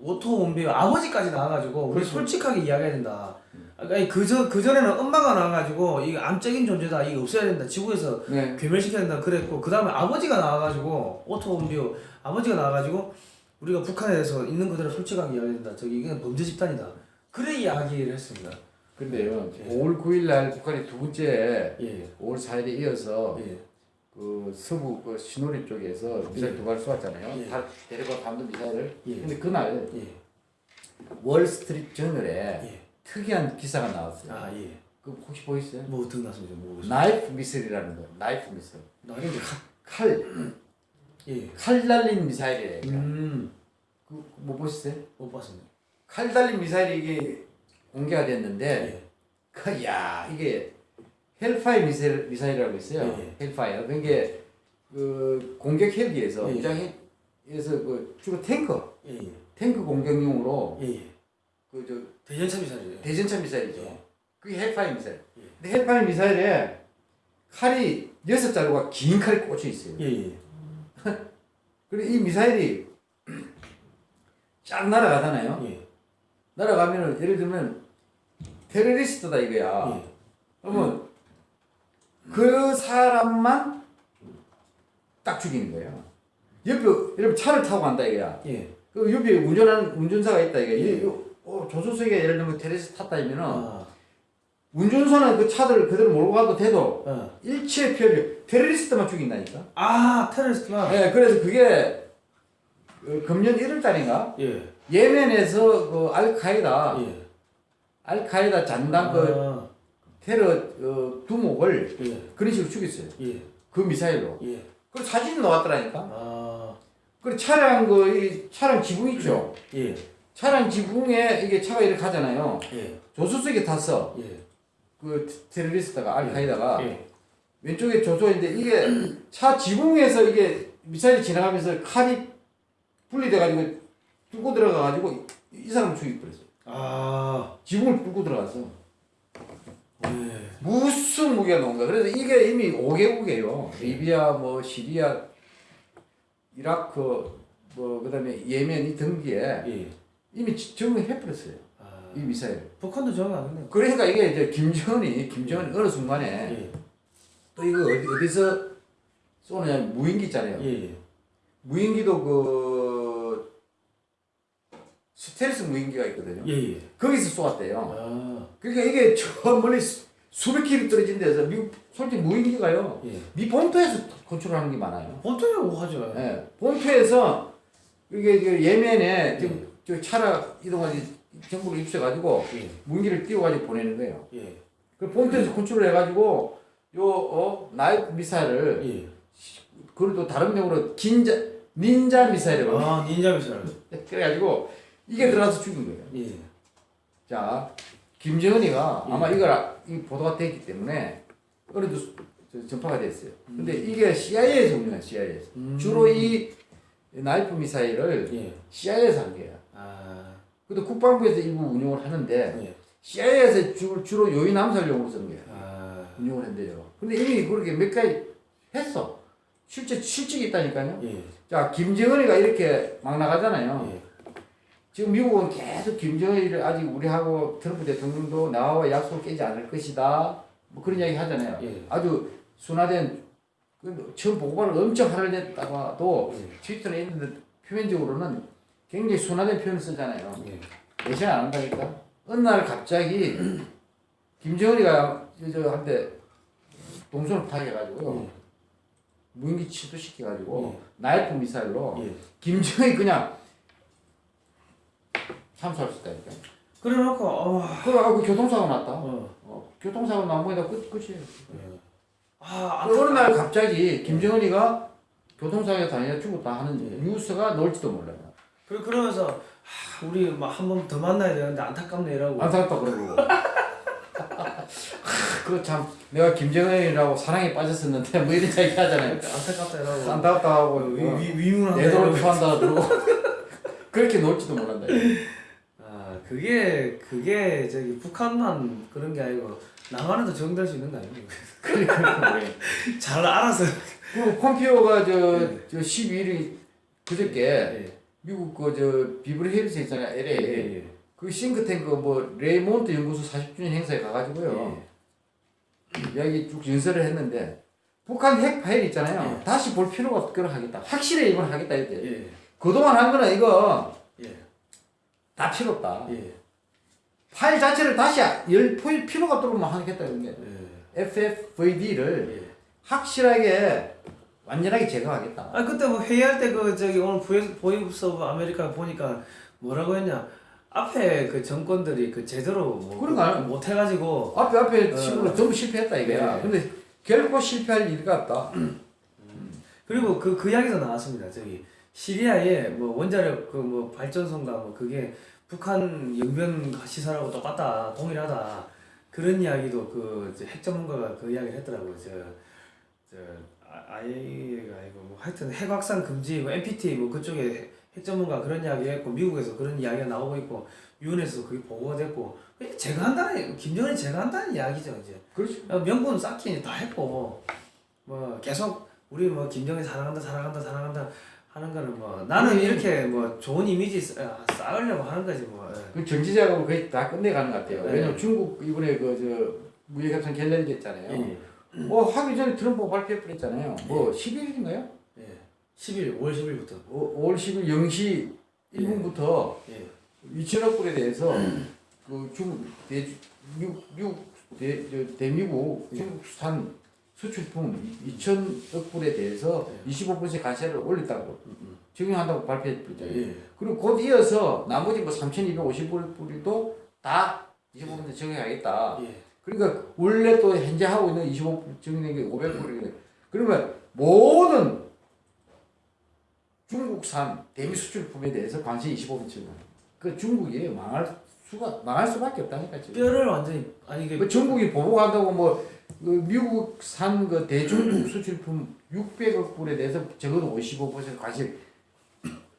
오토 웜비어 아버지까지 나와가지고 우리 그렇죠. 솔직하게 이야기해야 된다. 아니 그저 그 전에는 엄마가 나와가지고 이거 암적인 존재다 이거 없애야 된다 지구에서 네. 괴멸시켜야 된다 그랬고 그 다음에 아버지가 나와가지고 오토 웜비어 아버지가 나와가지고 우리가 북한에 대해서 있는 그대로 솔직하게 이야기해야 된다. 저기 이건 범죄 집단이다. 그래 이야기를 했습니다. 근데요. 예. 5월 9일 날 북한이 두 번째 예 5월 4일에 이어서 예. 그 서부 그 신호리 쪽에서 미사일 두발 쏘았잖아요. 예. 단거리 탄도 미사일을. 예. 근데 그날 예. Wall Street Journal에 예. 특이한 기사가 나왔어요. 아 예. 그 혹시 보이세요? 뭐 들었습니다. 뭐 나이프 미사일이라는 거. 나이프 미사일. 나이프는 칼, 예. 칼 달린 미사일이에요. 음못 그뭐 보셨어요? 봤습니다. 칼 달린 미사일이 이게 공개가 됐는데 예. 그, 야 이게 Hellfire 미사일, 미사일이라고 있어요. 예, Hellfire. 그게 그 공격 헬기에서 예, 예. 무장에서 그 주로 탱커, 예. 예. 탱크 공격용으로 예. 예. 그저 대전차 미사일이에요. 대전차 미사일이죠. 예. 그게 헬파이 미사일. 예. 근데 헬파이 미사일에 칼이 여섯 자루가 긴 칼이 꽂혀 있어요. 예. 예. *laughs* 그리고 이 미사일이 쫙 날아가잖아요. 예. 날아가면은 예를 들면 테러리스트다 이거야. 예. 그러면 그 사람만 딱 죽이는 거예요. 옆에 여러분 차를 타고 간다 이거야. 예. 그 옆에 운전하는 운전사가 있다 이거. 예. 이 어, 조수석에 예를 들면 테레스 탔다 이면은 아. 운전선은 그 차들 그대로 몰고 가도 돼도 어. 일체 피해를 테러리스트만 죽인다니까. 아 테러리스트나. 예, 그래서 그게 그 금년 1월 달인가 예. 예멘에서 그 알카이다 예. 알카이다 잔당 그 아, 테러 어, 두목을 예. 그런 식으로 죽였어요. 예. 그 미사일로. 예. 그 사진이 나왔더라니까. 아. 그 차량 그이 차량 지붕 있죠. 예. 차량 지붕에 이게 차가 이렇게 가잖아요. 예. 조수석에 탔어. 예. 그 테러리스트가 알카이다가 예. 왼쪽에 조조인데 이게 차 지붕에서 이게 미사일이 지나가면서 칼이 분리돼가지고 뚫고 들어가가지고 이, 이 사람 죽여버렸어. 아. 지붕을 뚫고 들어갔어. 예. 무슨 무기가 나온 거야. 그래서 이게 이미 5개국이에요. 리비아, 뭐 시리아, 이라크, 뭐 그 다음에 예멘 이 등기에 예. 이미 지- 적응해버렸어요. 아. 이 미사일. 북한도 정하겠네요. 그러니까 이게 이제 김정은이 김정은이 어느 순간에 예. 또 이거 어디, 어디서 쏘느냐 무인기 있잖아요. 예. 무인기도 그 스텔스 무인기가 있거든요. 예. 예. 거기서 쏘았대요. 아. 그러니까 이게 *laughs* 저 멀리 수- 수백 킬로 떨어진 데서 미국 솔직히 무인기가요. 예. 미 본토에서 컨트롤하는 게 많아요. 보통이라고 하죠. 예. 본토에서 이게 그 예멘에 지금 저 차라 이동하지 정부를 입수해가지고 예. 무인기를 띄워가지고 보내는 거예요. 예. 그 본토에서 컨트롤해가지고 요 어 나이프 미사일을 예. 그걸 또 다른 명으로 긴자 닌자 미사일이라고 아, 닌자 미사일. *laughs* 그래가지고 이게 들어가서 죽인 거예요. 예. 자 김정은이가 예. 아마 이걸 아- 이 보도가 됐기 때문에 어느도 저- 전파가 됐어요. 근데 이게 CIA에서 운영해 CIA에서 음. 주로 이 나이프 미사일을 예. CIA에서 한 거야. 아. 근데 국방부에서 일부 운영을 하는데 예. CIA에서 주, 주로 요인 암살용으로 쓰는 거야. 아. 운영을 한대요. 근데 이미 그렇게 몇 가지 했어. 실제 실적이 있다니까요. 예. 자 김정은이가 이렇게 막 나가잖아요. 예. 지금 미국은 계속 김정은이를 아직 우리하고 트럼프 대통령도 나와 약속을 깨지 않을 것이다. 뭐 그런 이야기 하잖아요. 예. 아주 순화된 그 처음 보고를 엄청 할애했다가도 예. 트위터에 있는데 표면적으로는 굉장히 순화된 표현을 쓰잖아요. 예. 대신 안 한다니까. 어느 날 갑자기 김정은이가 저- 저 한테 동선을 파괴해가지고 예. 무인기 취소시켜가지고 예. 나이프 미사일로 예. 김정은이 그냥 참수할 수 있다니까. 그래 놓고 어. 그래갖고 교통사고 났다. 어. 어, 교통사고 난 거에다 끝, 끝이에요. 예. 아, 그 어느 날 갑자기 김정은이가 교통사고에 다니다 죽었다 하는 예. 뉴스가 나올지도 몰라요. 그래 그러면서 아, 우리 막 한 번 더 만나야 되는데 안타깝네 이라고. 안타깝다 그러고. 그참 내가 김정은이라고 사랑에 빠졌었는데 뭐 이런 얘기 하잖아요. 안타깝다 이라고. 안타깝다 하고 위, 어, 위, 위문한다 내 돈을. 표한다 그러고 그렇게 놀지도 몰란다. 아 그게 그게 저기 북한만 그런 게 아니고 남한에도 적용될 수 있는 거 아니에요? *laughs* 그러니까 *laughs* 잘 알아서. 그리고 폼피오가 저, 저 12일이 그저께 예. 미국 그저 비브리 힐스 있잖아요 예. LA 예. 그 싱크탱크 뭐 클레어몬트 연구소 40주년 행사에 가가지고요 이야기 쭉 연설을 했는데 북한 핵 파일 있잖아요 예. 다시 볼 필요가 없도록 하겠다 확실히 이건 하겠다 예. 이때 예. 그동안 한 거는 이거 예. 다 필요 없다 예. 파일 자체를 다시 열 포일 필요가 막 하겠다 이런 게 예. FFVD를 예. 확실하게 완전하게 제거하겠다 아 그때 뭐 회의할 때 그 저기 오늘 Voice of America 보니까 뭐라고 했냐 앞에 그 정권들이 그 제대로 뭐 그러니까요. 못 해가지고 앞에 앞에 어. 식으로 전부 실패했다 이거야 네. 근데 결코 실패할 일 같다 그리고 그그 이야기도 나왔습니다 저기 시리아에 뭐 원자력 그 뭐 발전소인가 뭐 그게 북한 영변 시설하고 똑같다 동일하다. 그런 이야기도 그핵 전문가가 그 이야기를 했더라고요. 저저 아이가 아니고 뭐 하여튼 핵 확산 금지 뭐 NPT 뭐 그쪽에 핵- 핵 전문가 그런 이야기 했고 미국에서 그런 이야기가 나오고 있고 유엔에서 그게 보고가 됐고 제가 한다는 김정은이 제가 한다는 이야기죠 이제. 그렇지 어, 명분 쌓기 다 했고 뭐 계속 우리 뭐 김정일 사랑한다 사랑한다 사랑한다 하는 거는 뭐 나는 이렇게 뭐 좋은 이미지 쌓- 쌓으려고 하는 거지 뭐 예. 그 정치 작업을 거의 다 끝내가는 것 같아요. 네. 왜냐면 중국 이번에 그 저 무역협상 결렬됐잖아요. 예. 뭐 하기 전에 트럼프가 발표했잖아요. 뭐 10일인가요? 예. 10일 5월 10일부터 5 월 10일 0시 1분부터 예. 2천억 불에 대해서 그 중국 대 미국 미국 대, 저, 대미국 예. 중국산 수출품 2천억 불에 대해서 예. 25% 관세를 올렸다고 음, 적용한다고 발표했죠. 예. 그리고 곧 이어서 나머지 뭐 3,250불도 다 25% 적용하겠다. 예. 그러니까 원래 또 현재 하고 있는 25% 적용된 게 500불이거든요. 그러면 모든 중국산 대미 수출품에 대해서 관세 25% 적용. 그 중국이 망할 수가 망할 수밖에 없다니까 지금. 뼈를 완전히 아니 이게 그 중국이 보복한다고 뭐 그 미국산 그 대중국 수출품 600억 불에 대해서 적어도 55% 관세.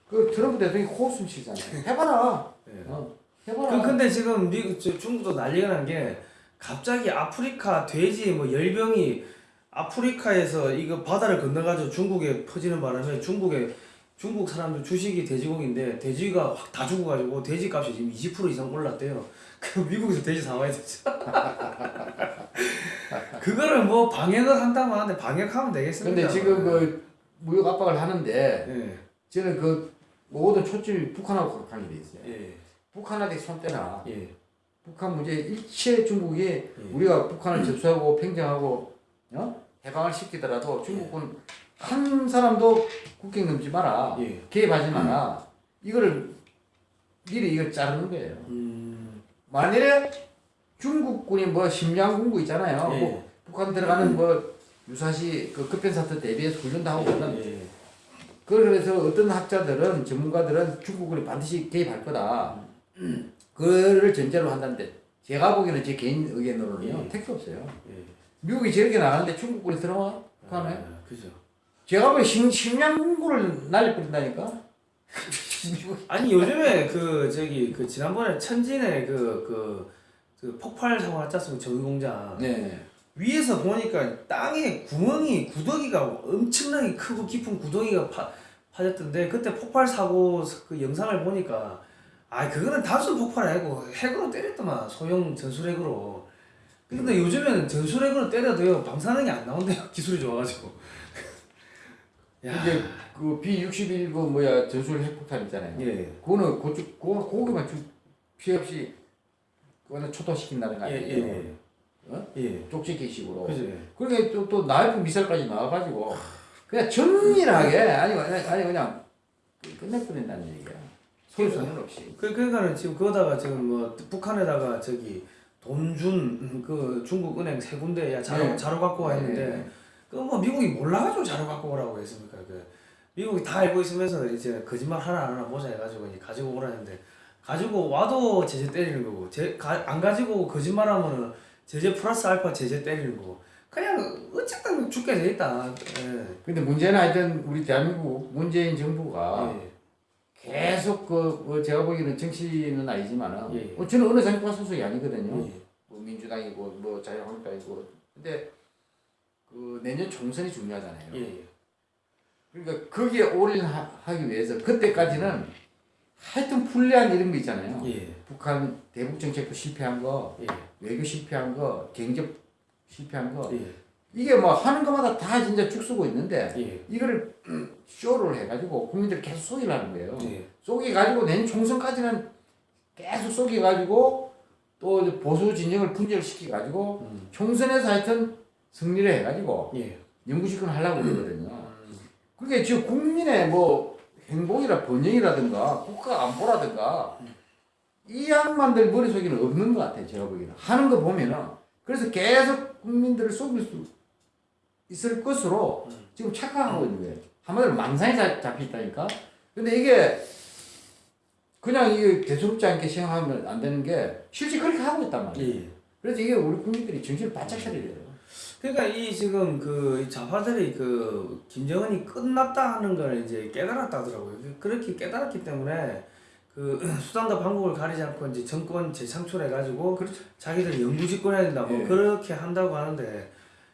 그 트럼프 대통령이 코웃음 치잖아요. 해봐라. 예. 어, 그 해봐라. 근데 지금 미국 저 중국도 난리가 난 게 갑자기 아프리카 돼지 뭐 열병이 아프리카에서 이거 바다를 건너가지고 중국에 퍼지는 바람에 중국에 중국 사람들 주식이 돼지고기인데 돼지가 확 다 죽어가지고 돼지 값이 지금 20% 이상 올랐대요. *laughs* 그 미국에서 돼지 사와야 되죠. *laughs* *laughs* 그거를 뭐 방역을 한다고 하는데 방역하면 되겠습니까? 근데 지금 그 무역 압박을 하는데 예, 저는 그 모든 초점이 북한하고 가게 돼 있어요. 예, 북한한테 손 떼라. 예, 북한 문제 일체 중국이 예. 우리가 북한을 접수하고 평정하고 어? 해방을 시키더라도 중국은 한 사람도 국경 넘지 마라. 예. 개입하지 마라. 이거를 미리 이걸 자르는 거예요. 음, 만일에 중국군이 뭐 심양군구 있잖아요. 예. 뭐 북한 들어가는 뭐 유사시 그 급변사태 대비해서 훈련도 하고 그러는 예, 그래서 어떤 학자들은 전문가들은 중국군이 반드시 개입할 거다. 그를 전제로 한다는데 제가 보기에는 제 개인 의견으로는요 예. 택도 없어요. 예. 미국이 저렇게 나가는데 중국군이 들어와? 북한에? 아, 그죠. 제가 보기엔 심, 심양군구를 날려버린다니까? *laughs* 미국 아니 요즘에 그 저기 그 지난번에 천진에 그그 그 폭발 사고 났지 않습니까 저기 공장 네. 위에서 보니까 땅에 구멍이 구더기가 엄청나게 크고 깊은 구더기가 파, 파졌던데 그때 폭발 사고 그 영상을 보니까 아 그거는 단순 폭발 아니고 핵으로 때렸더만 소형 전술핵으로 근데 요즘에는 전술핵으로 때려도요 방사능이 안 나온대요 *laughs* 기술이 좋아가지고 *laughs* 야 이제 그 B61그 뭐야 전술 핵폭탄 있잖아요. 예. 그거는 고쪽 그거 고기만 주 피해 없이 그거는 초토시킨다는 거 예, 아니에요? 예, 어? 예. 쪽지기식으로. 그죠. 그러게 또, 또 나이프 미사일까지 나와가지고 그냥 정밀하게 아니 아니 그냥 끝내버린다는 얘기야. 소리 소문 없이. 그, 그러니까는 지금 그거다가 지금 뭐 북한에다가 저기 돈 준 그 중국 은행 세 군데 야 자료 네. 자료 갖고 와 했는데 네. 그뭐 미국이 몰라가지고 자료 갖고 오라고 했습니까 그 미국이 다 알고 있으면서 이제 거짓말 하나 안 하나 보자 해가지고 이제 가지고 오라는데 가지고 와도 제재 때리는 거고 제, 가, 안 가지고 거짓말하면은 제재 플러스 알파 제재 때리는 거고 그냥 어쨌든 죽게 돼 있다. 예. 근데 문제는 하여튼 우리 대한민국 문재인 정부가 예. 계속 그, 그 제가 보기에는 정치는 아니지만은 예, 예. 어, 저는 어느 정파 소속이 아니거든요. 예. 뭐 민주당이고 뭐 자유한국당이고 근데 그 내년 총선이 중요하잖아요. 예. 그러니까 거기에 올인하기 위해서 그때까지는 하여튼 불리한 이런 거 있잖아요. 예. 북한 대북 정책도 실패한 거, 예. 외교 실패한 거, 경제 실패한 거 예. 이게 뭐 하는 것마다 다 진짜 죽 쓰고 있는데 예. 이거를 *clears throat* 쇼를 해가지고 국민들 계속 속이려는 거예요. 예. 속여가지고 내년 총선까지는 계속 속여가지고 또 보수 진영을 분열시켜가지고 음. 총선에서 하여튼 승리를 해가지고 예. 영구집권 하려고 그러거든요. 그게 지금 국민의 뭐 행복이라 번영이라든가 국가 안보라든가 이 양반들 머릿속에는 없는 것 같아요. 제가 보기에는. 하는 거 보면은 그래서 계속 국민들을 속일 수 있을 것으로 지금 착각하고 있는 거예요. 한마디로 망상에 잡- 잡혀 있다니까. 근데 이게 그냥 이게 대수롭지 않게 생각하면 안 되는 게 실제 그렇게 하고 있단 말이에요. 예. 그래서 이게 우리 국민들이 정신을 바짝 차려야 돼요. 그러니까 이 지금 그 좌파들이 그 김정은이 끝났다 하는 걸 이제 깨달았다 하더라고요. 그렇게 깨달았기 때문에 그 *clears throat* 수단과 방법을 가리지 않고 이제 정권 재창출해 가지고 자기들 영구집권해야 된다 뭐 예. 그렇게 한다고 하는데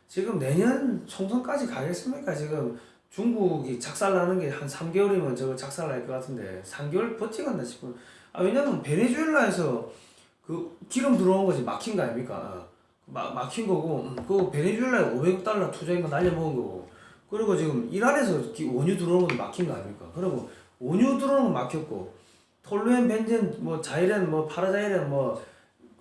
지금 내년 총선까지 가겠습니까? 지금 중국이 작살나는 게 한 3개월이면 저거 작살날 것 같은데 3개월 버티겠나 싶어. 아 왜냐면 베네수엘라에서 그 기름 들어온 거지 막힌 거 아닙니까? 막 막힌 거고 음, 그 베네수엘라에 500억 달러 투자한 거 날려먹은 거고 그리고 지금 이란에서 기- 원유 들어오는 것도 막힌 거 아닙니까? 그리고 원유 들어오는 거 막혔고 톨루엔 벤젠 뭐 자이렌 뭐 파라자이렌 뭐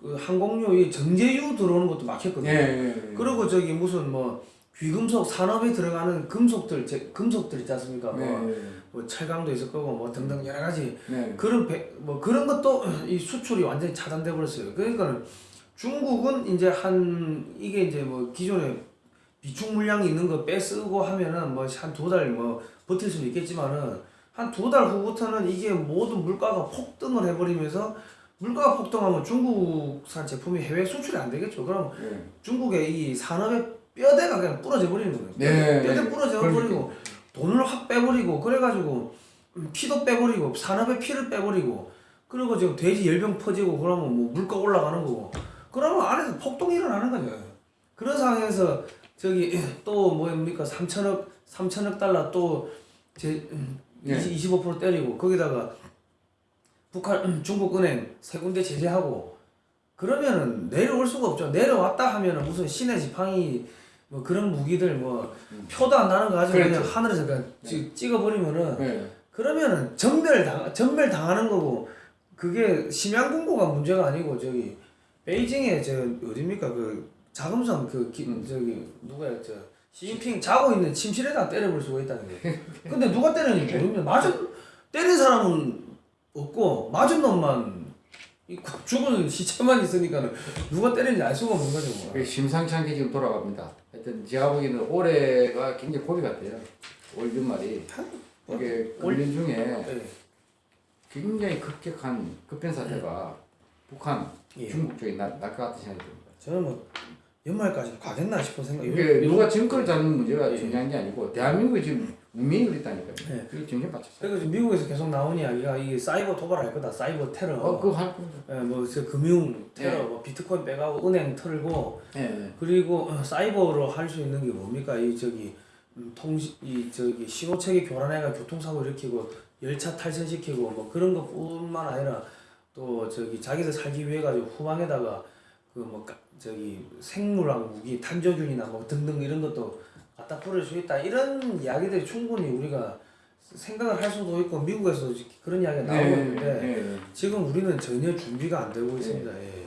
그 항공료 이 정제유 들어오는 것도 막혔거든요. 예, 예, 예. 그리고 저기 무슨 뭐 귀금속 산업에 들어가는 금속들 제, 금속들 있지 않습니까? 네, 뭐, 네, 뭐 철강도 있을 거고 뭐 등등 여러 가지 네. 그런 배, 뭐 그런 것도 *clears throat* 이 수출이 완전히 차단돼 버렸어요. 그러니까는 중국은 이제 한 이게 이제 뭐 기존에 비축 물량이 있는 거 빼쓰고 하면은 뭐 한 두 달 뭐 버틸 수는 있겠지만은 한 두 달 후부터는 이게 모든 물가가 폭등을 해버리면서 물가가 폭등하면 중국산 제품이 해외 수출이 안 되겠죠. 그럼 네. 중국의 이 산업의 뼈대가 그냥 부러져 버리는 거예요. 네. 뼈대 부러져 버리고 돈을 확 빼버리고 그래가지고 음, 피도 빼버리고 산업의 피를 빼버리고 그리고 지금 돼지 열병 퍼지고 그러면 뭐 물가 올라가는 거고 그러면 안에서 폭동이 일어나는 거죠. 그런 상황에서 저기 *clears throat* 또 뭡니까 3천억 3천억 달러 또제 네. 25% 때리고 거기다가 북한 음, 중국 은행 세 군데 제재하고 그러면은 내려올 수가 없죠. 내려왔다 하면은 무슨 신의 지팡이 뭐 그런 무기들 뭐 표도 안 나는 거 가지고 그냥 그렇죠. 하늘에서 그냥 찍- 찍어 버리면은 네. 그러면은 전멸 당 전멸 당하는 거고 그게 심양 군고가 문제가 아니고 저기 베이징에 저 어딥니까 그 자금성 그 기, 음. 저기 누가야 저 시진핑 자고 있는 침실에다 때려볼 수가 있다는 거예요. 근데 누가 때렸는지 모르면 맞은 때린 사람은 없고 맞은 놈만 이 죽은 시체만 있으니까는 누가 때렸는지 알 수가 없는 거죠. 뭐. 그 심상치 않게 지금 돌아갑니다. 하여튼 제가 보기에는 올해가 굉장히 고비 같아요. 올 연말이 이게 올- 1년 중에 예. 굉장히 급격한 급변 사태가 북한, 예. 중국 쪽에 날것 같은 생각이 듭니다. 저는 뭐 연말까지 가겠나 싶은 생각이 이게 누가 정권을 잡는 문제가 예. 중요한 게 아니고 대한민국이 지금 운명이 그랬다니까요. 예. 그게 정신 바쳤어요. 그리고 지금 미국에서 계속 나온 이야기가 이게 사이버 도발할 거다, 사이버 테러. 어, 그거 할 겁니다. 예, 뭐저 금융 테러, 네. 뭐 비트코인 빼가고 은행 털고 예. 그리고 어, 사이버로 할 수 있는 게 뭡니까 이 저기 음, 통신 이 저기 신호체계 교란해가 교통사고 일으키고 열차 탈선시키고 뭐 그런 것뿐만 아니라 또 저기 자기들 살기 위해 가지고 후방에다가 그 뭐 저기 생물학 무기 탄저균이나 뭐 등등 이런 것도 갖다 뿌릴 수 있다 이런 이야기들이 충분히 우리가 생각을 할 수도 있고 미국에서 그런 이야기가 나오고 있는데 네. 지금 우리는 전혀 준비가 안 되고 있습니다. 예.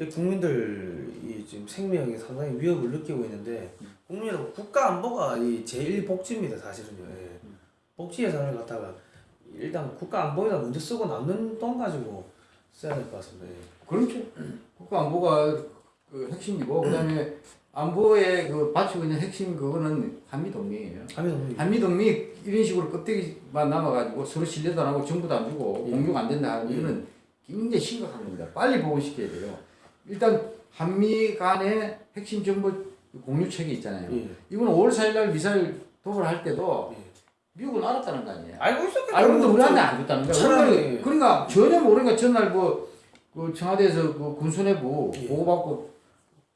이 국민들이 지금 생명에 상당히 위협을 느끼고 있는데 국민 여러분 국가 안보가 이 제일 복지입니다 사실은요. 예. 복지 예산을 갖다가 일단 국가 안보에다 먼저 쓰고 남는 돈 가지고 써야 될 것 같습니다. 예. 그렇죠. 국가 안보가 그 핵심이고 그다음에 안보에 그 받치고 있는 핵심 그거는 한미 동맹이에요. 감이 너무 한미 동맹이 이런 식으로 껍데기만 남아가지고 서로 신뢰도 안 하고 정부도 안 주고 예. 공유가 안 된다 하는 예. 이거는 굉장히 심각한 겁니다. 빨리 보고시켜야 돼요. 일단 한미 간의 핵심 정보 공유 체계 있잖아요. 예. 이거는 5월 4일 날 미사일 도발할 때도 예. 미국은 알았다는 거 아니에요. 알고 있었겠죠. 알고도 우리한테 안 줬다는 거야. 차라리- 우리가 그러니까 전혀 모르니까 전날 뭐, 그 청와대에서 그 군수내부 예. 보고받고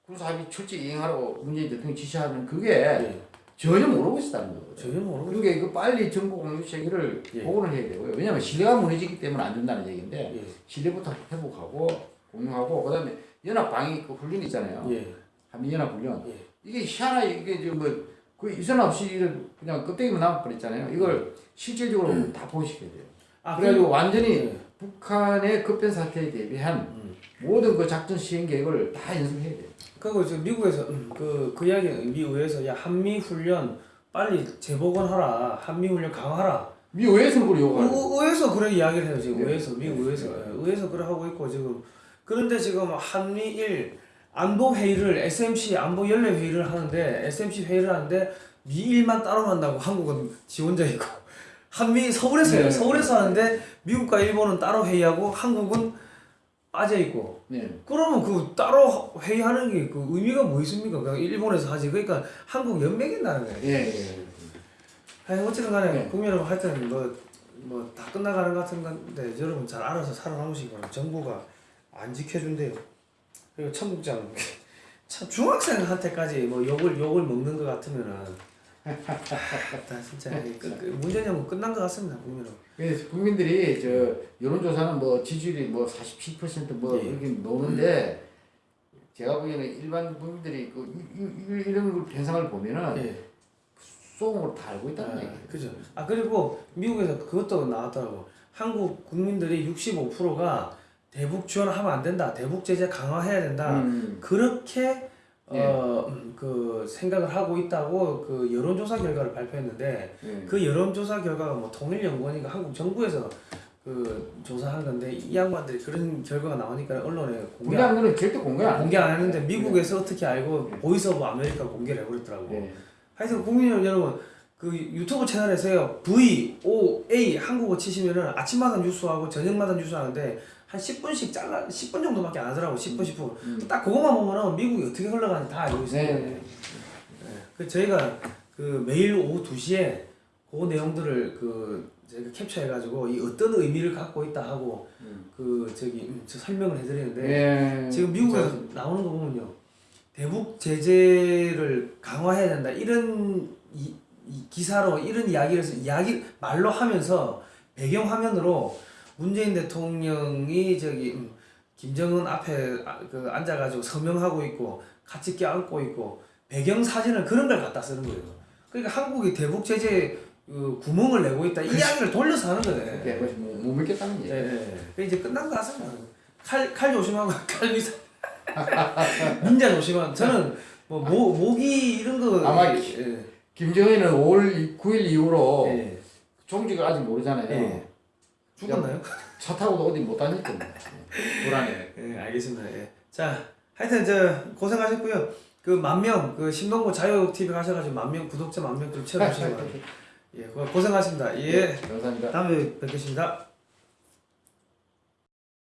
군사합의 철저히 이행하라고 문재인 대통령이 지시하는 그게 예. 전혀 모르고 있었다는 거거든요. 전혀 모르고 그러니까 이거 빨리 정보 공유 체계를 예. 복원을 해야 되고요. 왜냐하면 신뢰가 무너지기 때문에 안 된다는 얘기인데 예. 신뢰부터 회복하고 공유하고 그다음에 연합 방위 그 훈련 있잖아요. 예. 한미 연합 훈련. 예. 이게 희한하게 이게 지금 뭐 그 이전 없이 그냥 껍데기만 남아버렸잖아요. 이걸 실질적으로 다 보시켜야 돼요. 아 그래가지고 완전히 예. 북한의 급변 사태에 대비한 음. 모든 그 작전 시행 계획을 다 연습해야 돼요. 그리고 지금 미국에서 그, 그 이야기 미의회에서 야 한미 훈련 빨리 재복원하라 한미 훈련 강화하라 미 의회에서는 그걸 요구하는. 의- 의회에서 그런 이야기를 해요 지금 네. 의회에서 미국 의회에서 네. 예, 의회에서 그래 하고 있고 지금 그런데 지금 한미일 안보 회의를 SMC 안보 연례 회의를 하는데 SMC 회의를 하는데 미일만 따로 한다고 한국은 지원자 있고 *laughs* 한미 서울에서 네. 서울에서 하는데 미국과 일본은 따로 회의하고 한국은 빠져 있고 네. 그러면 그 따로 회의하는 게 그 의미가 뭐 있습니까? 그냥 일본에서 하지. 그러니까 한국 연맹인다는 거예요. 예, 예. 아니 어쨌든 간에 네. 국민 여러분 하여튼 뭐 뭐 다 끝나가는 것 같은 건데 여러분 잘 알아서 살아남으시기 바랍니다. 정부가 안 지켜준대요. 그리고 청국장 *laughs* 참 중학생한테까지 뭐 욕을 욕을 먹는 것 같으면은 다 진짜 끝, 끝, 문제는 끝난 것 같습니다 국민 여러분. 그래서 국민들이 저 여론조사는 뭐 지지율이 뭐 47%뭐 예. 이렇게 노는데 제가 보기에는 일반 국민들이 그 이- 이- 이런 걸 현상을 보면은 예. 수긍으로 다 알고 있다는 아, 얘기예요. 그죠. 아 그리고 미국에서 그것도 나왔더라고. 한국 국민들이 65%가 대북 지원하면 안 된다. 대북 제재 강화해야 된다. 음. 그렇게 예. 어, 음, 그 생각을 하고 있다고 그 여론조사 결과를 발표했는데 예. 그 여론조사 결과가 뭐 통일연구원인가 한국 정부에서 그 조사한 건데 이 양반들이 그런 결과가 나오니까 언론에 공개 안, 거는 절대 공개 안 공개 안 했는데 네. 미국에서 어떻게 알고 네. Voice of America 공개를 해버렸더라고. 예. 하여튼 국민 여러분 그 유튜브 채널에서요 V O A 한국어 치시면은 아침마다 뉴스하고 저녁마다 뉴스 하는데 한 10분씩 잘라 10분 정도밖에 안 하더라고 10분 10분 음. 딱 그것만 보면은 미국이 어떻게 흘러가는지 다 알고 있어요. 네. 그 저희가 그 매일 오후 2시에 그 내용들을 그 저희가 캡처해 가지고 이 어떤 의미를 갖고 있다 하고 음. 그 저기 음, 저 설명을 해드리는데 예. 지금 미국에서 나오는 거 보면요 대북 제재를 강화해야 된다 이런 이, 이 기사로 이런 이야기를 이야기 말로 하면서 배경 화면으로 문재인 대통령이 저기 음, 김정은 앞에 아, 그 앉아가지고 서명하고 있고 같이 껴안고 있고 배경 사진을 그런 걸 갖다 쓰는 거예요. 그러니까 한국이 대북 제재 그 구멍을 내고 있다 이 이야기를 돌려서 하는 거네. 예, 그것이 못, 못 믿겠다는 예, 얘기. 예. 그 이제 끝난 거 같습니다. 칼, 칼 조심하고 *laughs* 칼 위사. 닌자 *laughs* 조심하고 저는 뭐 모, 모기 이런 거 아마 예. 김정은은 5월 9일 이후로 예. 종직을 아직 모르잖아요. 예. 죽었나요? 차 타고도 어디 못 다닐 겁니다. 불안해. *laughs* 예, 알겠습니다. 예. 자, 하여튼 저 고생하셨고요. 그 만 명, 그 신동구 자유 TV 가셔가지고 만명 구독자 만명 좀 채워주시기 바랍니다. *laughs* 예, 고생하셨습니다. 예, 감사합니다. 다음에 뵙겠습니다.